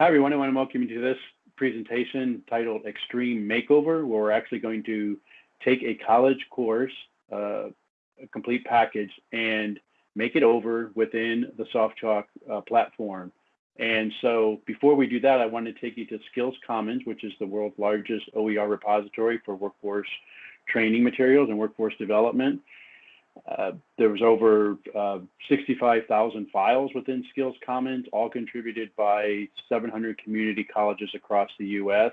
Hi, everyone. I want to welcome you to this presentation titled Extreme Makeover, where we're actually going to take a college course, uh, a complete package, and make it over within the SoftChalk uh, platform. And so before we do that, I want to take you to Skills Commons, which is the world's largest OER repository for workforce training materials and workforce development. Uh, there was over uh, 65,000 files within Skills Commons, all contributed by 700 community colleges across the U.S.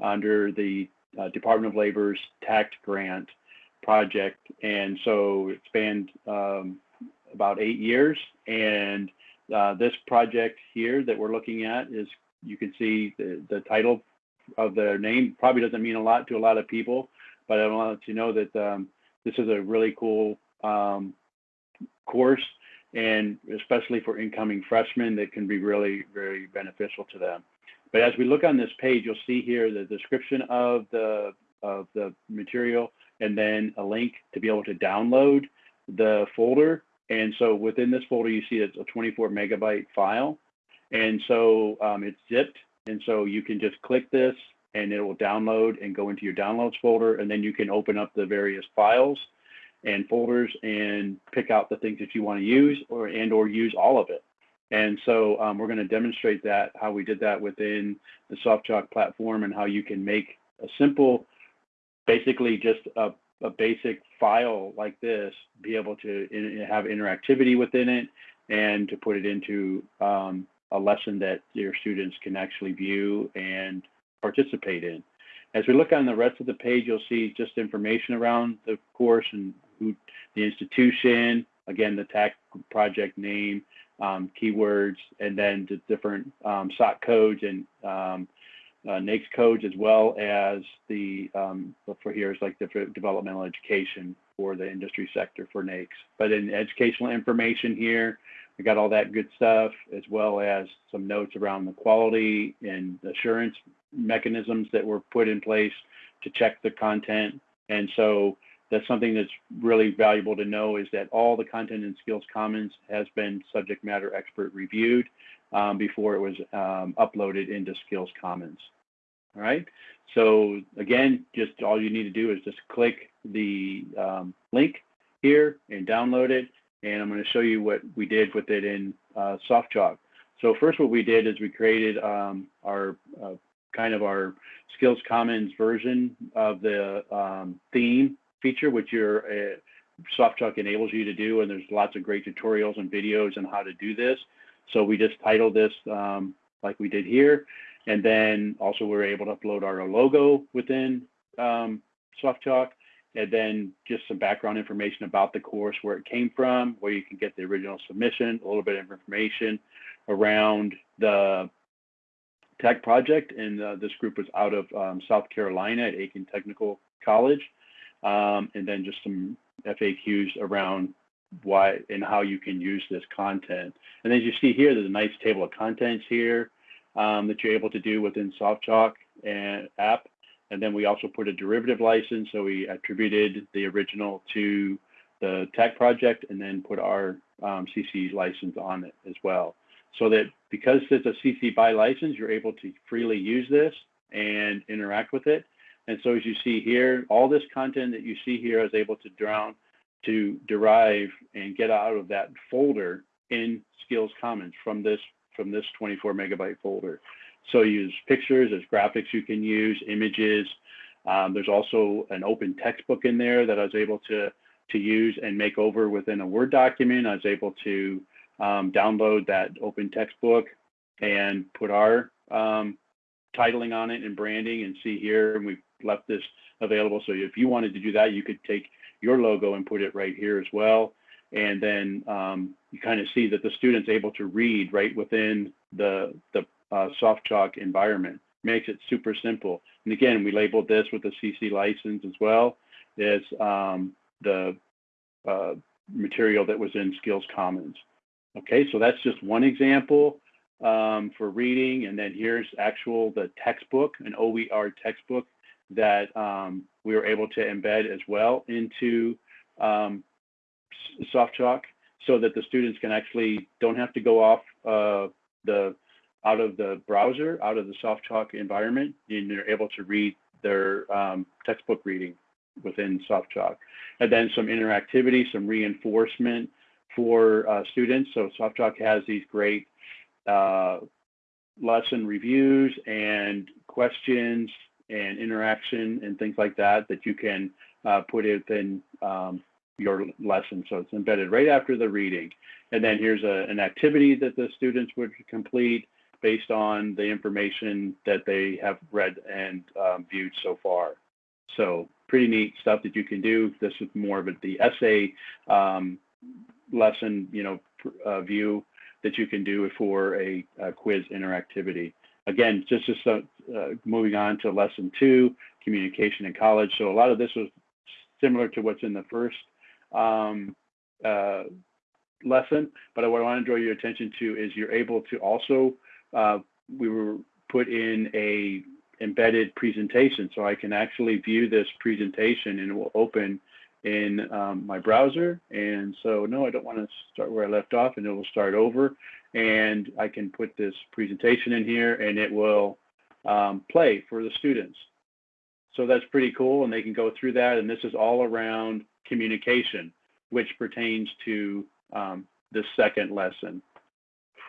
under the uh, Department of Labor's TAACCCT grant project. And so it spanned um, about eight years. And uh, this project here that we're looking at is, you can see the, the title of the name probably doesn't mean a lot to a lot of people, but I want to know that um, this is a really cool um, course and especially for incoming freshmen that can be really very beneficial to them. But as we look on this page, you'll see here the description of the of the material and then a link to be able to download the folder. And so within this folder, you see it's a 24 megabyte file. And so um, it's zipped. And so you can just click this and it will download and go into your downloads folder. And then you can open up the various files and folders and pick out the things that you want to use or and or use all of it. And so um, we're going to demonstrate that, how we did that within the SoftChalk platform and how you can make a simple, basically just a, a basic file like this, be able to in, have interactivity within it and to put it into um, a lesson that your students can actually view and participate in. As we look on the rest of the page, you'll see just information around the course and who, the institution, again, the TAACCCT project name, um, keywords, and then the different um, SOC codes and um, uh, NAICS codes, as well as the, um, for here is like the developmental education for the industry sector for NAICS. But in educational information here, we got all that good stuff, as well as some notes around the quality and assurance mechanisms that were put in place to check the content. And so that's something that's really valuable to know is that all the content in Skills Commons has been subject matter expert reviewed um, before it was um, uploaded into Skills Commons. All right. So again, just all you need to do is just click the um, link here and download it. And I'm going to show you what we did with it in uh, SoftChalk. So first, what we did is we created um, our uh, kind of our Skills Commons version of the um, theme feature, which your uh, SoftChalk enables you to do. And there's lots of great tutorials and videos on how to do this. So we just titled this um, like we did here. And then also we are able to upload our logo within um, SoftChalk. And then just some background information about the course, where it came from, where you can get the original submission, a little bit of information around the tech project. And uh, this group was out of um, South Carolina at Aiken Technical College um, and then just some FAQs around why and how you can use this content. And as you see here, there's a nice table of contents here um, that you're able to do within SoftChalk and app. And then we also put a derivative license. So we attributed the original to the tech project and then put our um, CC license on it as well. So that because it's a CC BY license, you're able to freely use this and interact with it. And so as you see here, all this content that you see here is able to drown, to derive and get out of that folder in Skills Commons from this from this 24 megabyte folder. So use pictures, there's graphics you can use, images. Um, there's also an open textbook in there that I was able to to use and make over within a Word document. I was able to um, download that open textbook and put our um, titling on it and branding and see here, and we've left this available. So if you wanted to do that, you could take your logo and put it right here as well. And then um, you kind of see that the student's able to read right within the, the uh, SoftChalk environment. Makes it super simple. And again, we labeled this with the CC license as well as um, the uh, material that was in Skills Commons. Okay, so that's just one example um, for reading. And then here's actual the textbook, an OER textbook that um, we were able to embed as well into um, SoftChalk so that the students can actually don't have to go off uh, the out of the browser, out of the soft SoftChalk environment, and they're able to read their um, textbook reading within soft SoftChalk. And then some interactivity, some reinforcement for uh, students. So soft SoftChalk has these great uh, lesson reviews and questions and interaction and things like that that you can uh, put within um, your lesson. So it's embedded right after the reading. And then here's a, an activity that the students would complete based on the information that they have read and um, viewed so far. So pretty neat stuff that you can do. This is more of a, the essay um, lesson, you know, uh, view that you can do for a, a quiz interactivity. Again, just, just uh, uh, moving on to lesson two, communication in college. So a lot of this was similar to what's in the first um, uh, lesson, but what I want to draw your attention to is you're able to also, uh, we were put in a embedded presentation. So I can actually view this presentation and it will open in um, my browser. And so, no, I don't want to start where I left off and it will start over. And I can put this presentation in here and it will um, play for the students. So that's pretty cool. And they can go through that. And this is all around communication, which pertains to um, the second lesson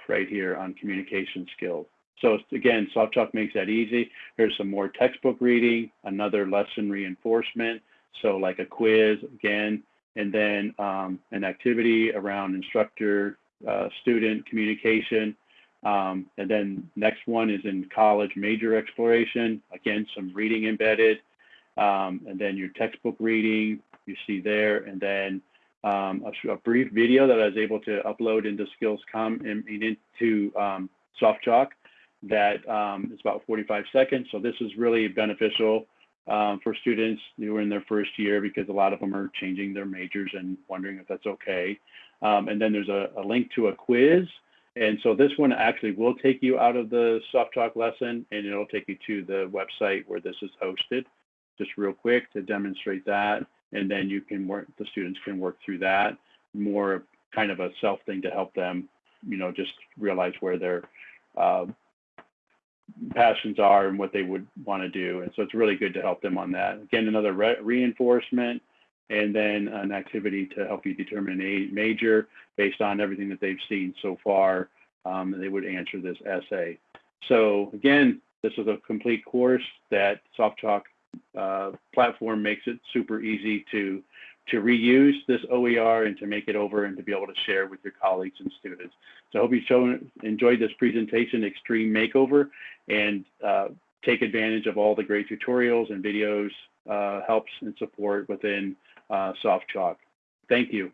right here on communication skills. So again, SoftChalk makes that easy. There's some more textbook reading, another lesson reinforcement. So like a quiz again, and then um, an activity around instructor uh, student communication. Um, and then next one is in college major exploration. Again, some reading embedded. Um, and then your textbook reading you see there. And then um, a, a, brief video that I was able to upload into Skills.com and, into um, SoftChalk that um, is about 45 seconds. So this is really beneficial um, for students who are in their first year because a lot of them are changing their majors and wondering if that's okay. Um, and then there's a, a, link to a quiz. And so this one actually will take you out of the SoftChalk lesson and it'll take you to the website where this is hosted. Just real quick to demonstrate that. And then you can work, the students can work through that more kind of a self thing to help them, you know, just realize where they're uh, passions are and what they would want to do. And so it's really good to help them on that. Again, another re reinforcement and then an activity to help you determine a major based on everything that they've seen so far. Um, they would answer this essay. So again, this is a complete course that SoftChalk uh, platform makes it super easy to to reuse this OER and to make it over and to be able to share with your colleagues and students. So I hope you shown, enjoyed this presentation, Extreme Makeover, and uh, take advantage of all the great tutorials and videos, uh, helps and support within uh, SoftChalk. Thank you.